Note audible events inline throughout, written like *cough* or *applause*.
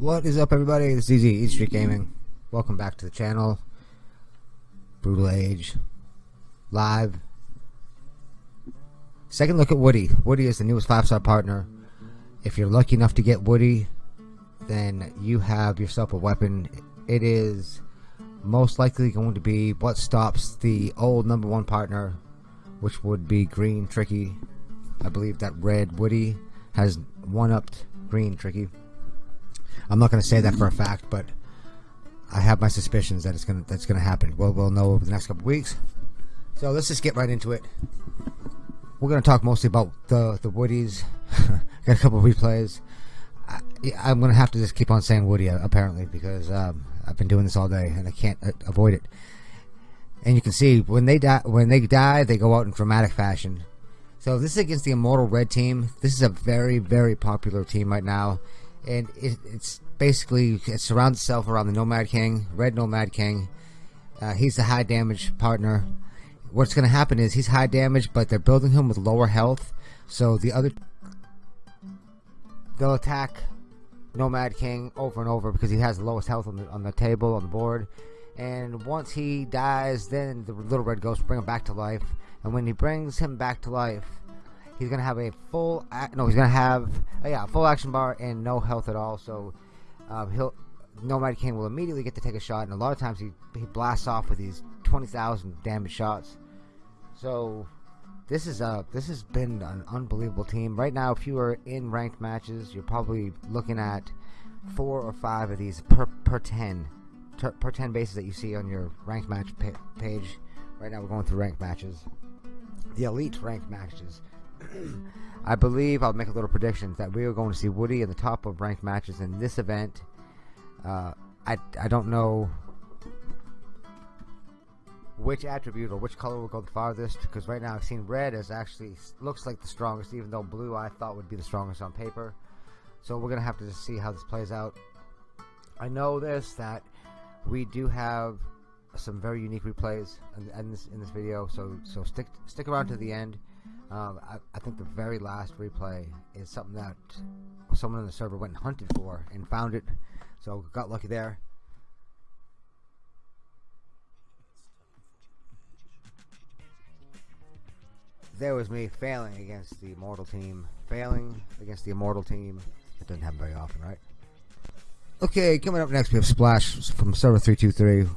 What is up everybody? This is Easy Eat Street Gaming. Welcome back to the channel. Brutal Age. Live. Second look at Woody. Woody is the newest 5-star partner. If you're lucky enough to get Woody, then you have yourself a weapon. It is most likely going to be what stops the old number one partner, which would be Green Tricky. I believe that Red Woody has one-upped Green Tricky. I'm not going to say that for a fact, but I have my suspicions that it's going to that's going to happen. Well, we'll know over the next couple weeks. So let's just get right into it. We're going to talk mostly about the the Woodies. *laughs* Got a couple of replays. I, am going to have to just keep on saying Woody uh, apparently because um, I've been doing this all day and I can't uh, avoid it. And you can see when they die, when they die, they go out in dramatic fashion. So this is against the Immortal Red team. This is a very, very popular team right now and it, it's basically it surrounds itself around the Nomad King, Red Nomad King. Uh, he's the high damage partner. What's going to happen is he's high damage, but they're building him with lower health, so the other they'll attack Nomad King over and over because he has the lowest health on the on the table on the board. And once he dies, then the little red ghost bring him back to life. And when he brings him back to life, He's gonna have a full no. He's gonna have uh, yeah full action bar and no health at all. So um, he'll Nomad King will immediately get to take a shot, and a lot of times he he blasts off with these twenty thousand damage shots. So this is a this has been an unbelievable team. Right now, if you are in ranked matches, you're probably looking at four or five of these per per ten per ten bases that you see on your ranked match pa page. Right now, we're going through ranked matches, the elite ranked matches. I believe I'll make a little prediction that we are going to see Woody in the top of ranked matches in this event. Uh, I I don't know which attribute or which color will go the farthest because right now I've seen red as actually looks like the strongest, even though blue I thought would be the strongest on paper. So we're gonna have to just see how this plays out. I know this that we do have some very unique replays in, in this in this video, so so stick stick around to the end. Um, I, I, think the very last replay is something that someone on the server went and hunted for and found it. So got lucky there. There was me failing against the Immortal team. Failing against the Immortal team. It doesn't happen very often, right? Okay, coming up next we have Splash from server 323,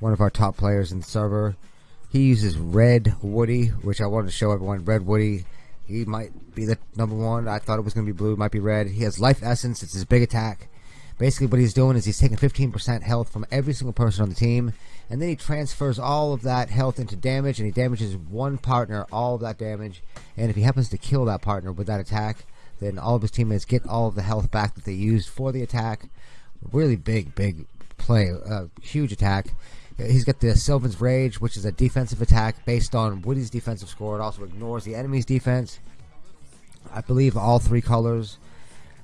one of our top players in the server. He uses Red Woody, which I wanted to show everyone. Red Woody, he might be the number one. I thought it was going to be blue, might be red. He has Life Essence. It's his big attack. Basically, what he's doing is he's taking 15% health from every single person on the team, and then he transfers all of that health into damage, and he damages one partner, all of that damage. And if he happens to kill that partner with that attack, then all of his teammates get all of the health back that they used for the attack. Really big, big play, uh, huge attack. He's got the Sylvan's Rage, which is a defensive attack based on Woody's defensive score. It also ignores the enemy's defense. I believe all three colors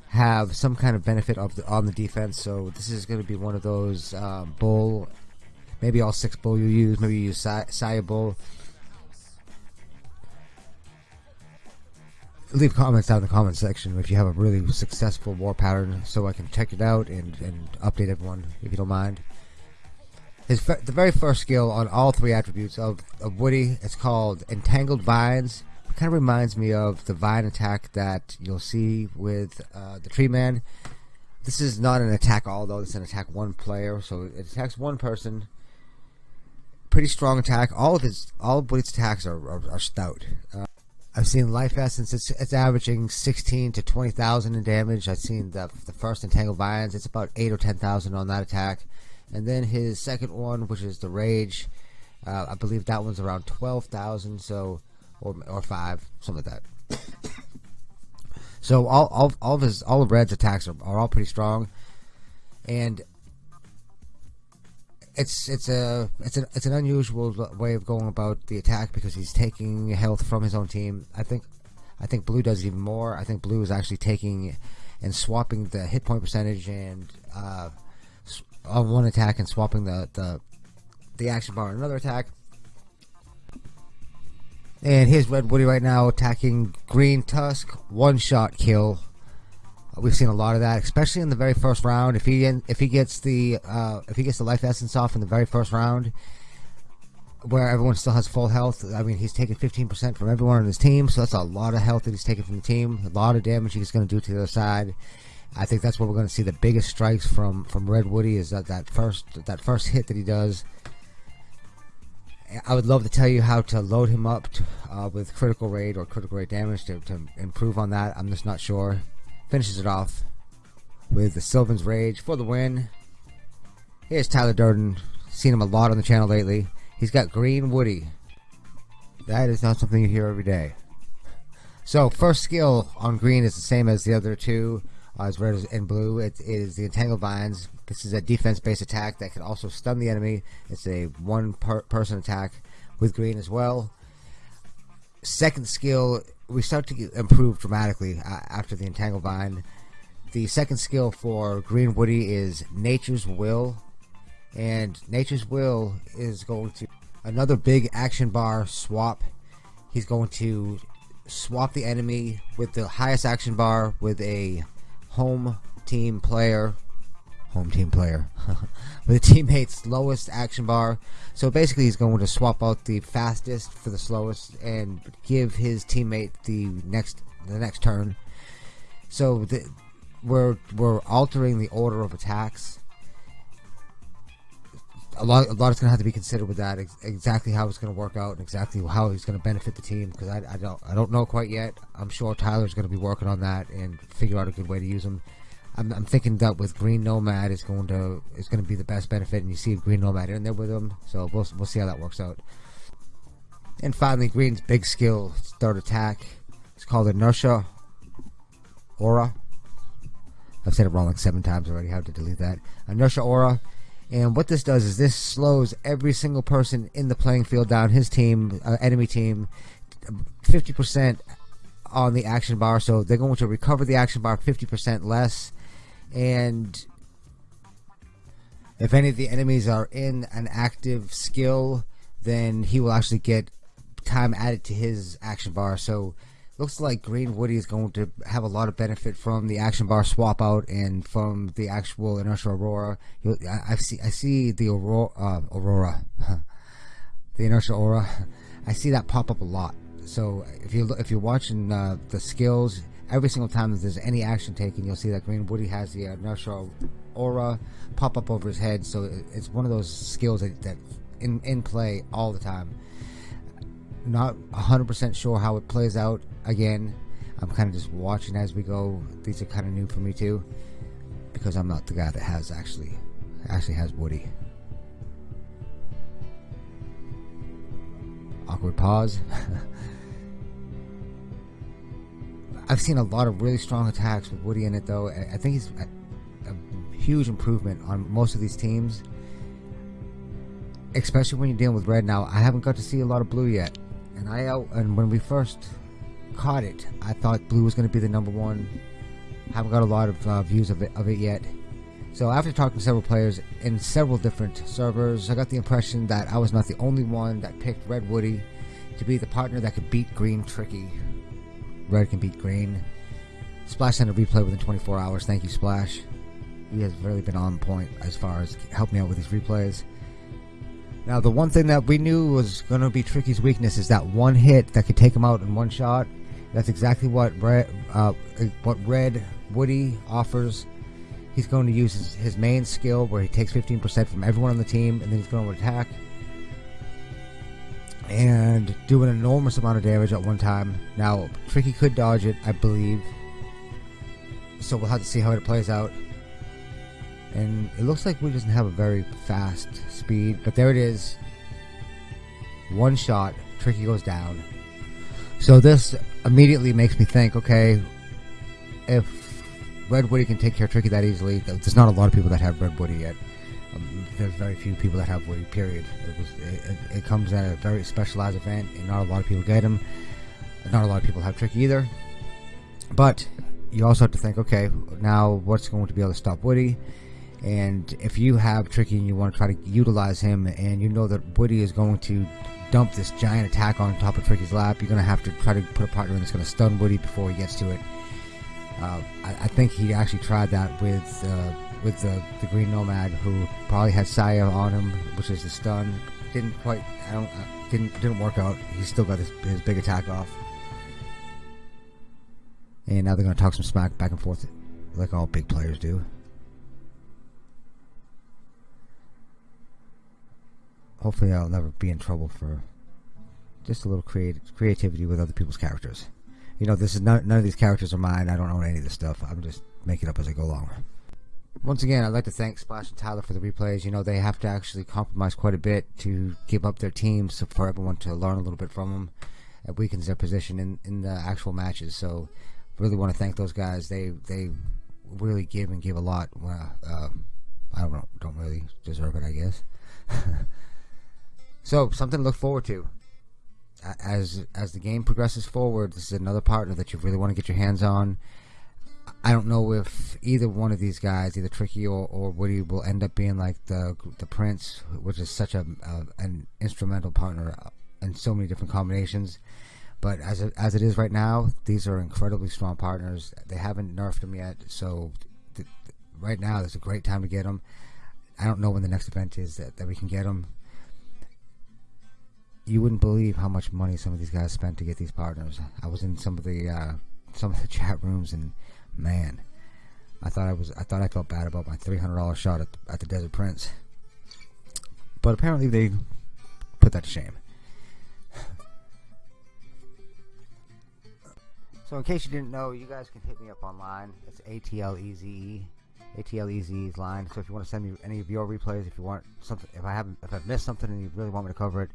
have some kind of benefit of the, on the defense. So this is going to be one of those uh, bull. Maybe all six bull you use. Maybe you use Saya bull. Leave comments down in the comment section if you have a really successful war pattern, so I can check it out and, and update everyone if you don't mind. His the very first skill on all three attributes of, of Woody is called Entangled Vines. It kind of reminds me of the vine attack that you'll see with uh, the Tree Man. This is not an attack all though. Is an attack one player, so it attacks one person. Pretty strong attack. All of his all of Woody's attacks are, are, are stout. Uh, I've seen Life Essence. It's, it's averaging 16 to 20,000 in damage. I've seen the the first Entangled Vines. It's about eight or 10,000 on that attack and then his second one, which is the Rage, uh, I believe that one's around twelve thousand, so or or five, something like that. so all all all of his all of Red's attacks are, are all pretty strong, and it's it's a it's an it's an unusual way of going about the attack because he's taking health from his own team. I think I think Blue does even more. I think Blue is actually taking and swapping the hit point percentage and uh, on one attack and swapping the, the, the action bar on another attack. And here's Red Woody right now attacking Green Tusk. One shot kill. We've seen a lot of that, especially in the very first round. If he if he gets the uh, if he gets the life essence off in the very first round, where everyone still has full health. I mean, he's taking 15% from everyone on his team, so that's a lot of health that he's taking from the team. A lot of damage he's going to do to the other side. I think that's where we're going to see the biggest strikes from from Red Woody is that that first that first hit that he does. I would love to tell you how to load him up to, uh, with critical rate or critical rate damage to, to improve on that. I'm just not sure. Finishes it off with the Sylvan's Rage for the win. Here's Tyler Durden. Seen him a lot on the channel lately. He's got Green Woody. That is not something you hear every day. So first skill on green is the same as the other two, as red and blue. It is the Entangled Vines. This is a defense-based attack that can also stun the enemy. It's a one-person attack with green as well. Second skill, we start to improve dramatically uh, after the Entangled Vine. The second skill for Green Woody is Nature's Will and Nature's Will is going to another big action bar swap. He's going to swap the enemy with the highest action bar with a home team player home team player *laughs* with a teammate's lowest action bar. So basically he's going to swap out the fastest for the slowest and give his teammate the next the next turn. So the, we're we're altering the order of attacks a lot, a lot is going to have to be considered with that. Ex exactly how it's going to work out, and exactly how he's going to benefit the team. Because I, I, don't, I don't know quite yet. I'm sure Tyler's going to be working on that and figure out a good way to use him. I'm, I'm thinking that with Green Nomad is going to is going to be the best benefit, and you see Green Nomad in there with him. So we'll we'll see how that works out. And finally, Green's big skill, third attack. It's called Inertia Aura. I've said it wrong like seven times already. Have to delete that. Inertia Aura and what this does is this slows every single person in the playing field down, his team, uh, enemy team, 50% on the action bar. So they're going to recover the action bar 50% less. And if any of the enemies are in an active skill, then he will actually get time added to his action bar. So looks like Green Woody is going to have a lot of benefit from the action bar swap out and from the actual inertial aurora. I, I see I see the aurora, uh, aurora, *laughs* the inertial aura. I see that pop up a lot. So if you if you're watching uh, the skills, every single time that there's any action taken, you'll see that Green Woody has the inertial aura pop up over his head. So it's one of those skills that, that in in play all the time not 100% sure how it plays out. Again, I'm kind of just watching as we go. These are kind of new for me too, because I'm not the guy that has actually actually has Woody. Awkward pause. *laughs* I've seen a lot of really strong attacks with Woody in it, though. I think he's a, a huge improvement on most of these teams, especially when you're dealing with red. Now, I haven't got to see a lot of blue yet and I and when we first caught it, I thought blue was going to be the number one. Haven't got a lot of uh, views of it of it yet. So after talking to several players in several different servers, I got the impression that I was not the only one that picked Red Woody to be the partner that could beat Green Tricky. Red can beat Green. Splash sent a replay within 24 hours. Thank you, Splash. He has really been on point as far as helping me out with these replays. Now, the one thing that we knew was going to be Tricky's weakness is that one hit that could take him out in one shot. That's exactly what Red, uh, what Red Woody offers. He's going to use his, his main skill where he takes 15% from everyone on the team and then he's going to attack and do an enormous amount of damage at one time. Now, Tricky could dodge it, I believe. So we'll have to see how it plays out and it looks like we doesn't have a very fast speed but there it is. One shot tricky goes down. So this immediately makes me think okay if red woody can take care of tricky that easily there's not a lot of people that have red woody yet. Um, there's very few people that have woody period. It, was, it, it comes at a very specialized event and not a lot of people get them not a lot of people have tricky either. But you also have to think okay now what's going to be able to stop woody and if you have Tricky and you want to try to utilize him, and you know that Woody is going to dump this giant attack on top of Tricky's lap, you're going to have to try to put a partner in that's going to stun Woody before he gets to it. Uh, I, I, think he actually tried that with uh, with the, the Green Nomad, who probably had Saya on him, which is the stun. Didn't quite, I don't, uh, didn't didn't work out. He still got his, his big attack off. And now they're going to talk some smack back and forth, like all big players do. Hopefully, I'll never be in trouble for just a little creative creativity with other people's characters. You know, this is not, none of these characters are mine. I don't own any of this stuff. I'm just making it up as I go along. Once again, I'd like to thank Splash and Tyler for the replays. You know, they have to actually compromise quite a bit to give up their teams for everyone to learn a little bit from them. It weakens their position in, in the actual matches. So, really want to thank those guys. They they really give and give a lot. Uh, I don't don't really deserve it, I guess. *laughs* so, something to look forward to as as the game progresses forward. This is another partner that you really want to get your hands on. I don't know if either one of these guys, either Tricky or, or Woody, will end up being like the the Prince, which is such a, a an instrumental partner in so many different combinations. But as it, as it is right now, these are incredibly strong partners. They haven't nerfed them yet, so th- right now there's a great time to get them. I don't know when the next event is that, that we can get them. You wouldn't believe how much money some of these guys spent to get these partners. I was in some of the uh, some of the *laughs* chat rooms and man, I thought I was I thought I felt bad about my three hundred dollar shot at the, at the Desert Prince, but apparently they put that to shame. So in case you didn't know, you guys can hit me up online. It's ATLEZE. ATLEZE's line. So if you want to send me any of your replays, if you want something, if I haven't, if I've missed something and you really want me to cover it,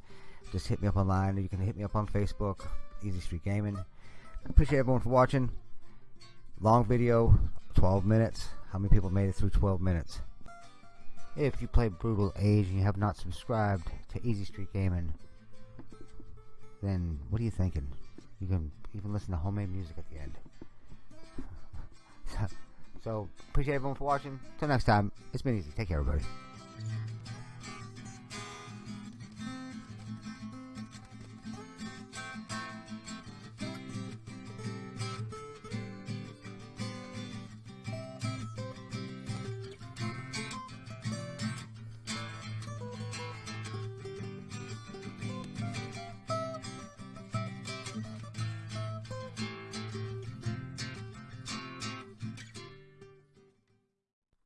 just hit me up online. You can hit me up on Facebook, Easy Street Gaming. I appreciate everyone for watching. Long video, 12 minutes. How many people made it through 12 minutes? If you play Brutal Age and you have not subscribed to Easy Street Gaming, then what are you thinking? You can even listen to homemade music at the end. *laughs* so, appreciate everyone for watching. Till next time, it's been easy. Take care, everybody.